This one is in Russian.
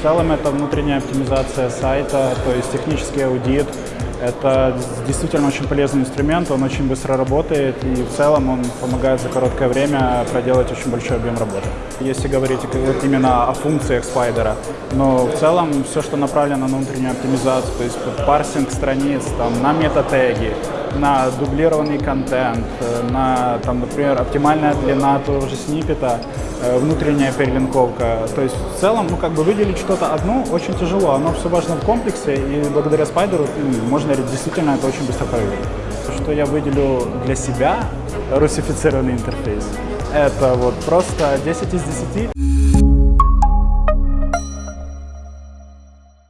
В целом это внутренняя оптимизация сайта, то есть технический аудит. Это действительно очень полезный инструмент, он очень быстро работает и в целом он помогает за короткое время проделать очень большой объем работы. Если говорить именно о функциях спайдера, но в целом все, что направлено на внутреннюю оптимизацию, то есть парсинг страниц, там, на метатеги, на дублированный контент, э, на, там, например, оптимальная длина того же сниппета, э, внутренняя перелинковка. То есть в целом, ну, как бы выделить что-то одно очень тяжело. Оно все важно в комплексе, и благодаря спайдеру можно действительно это очень быстро проверить. То, что я выделю для себя русифицированный интерфейс, это вот просто 10 из 10.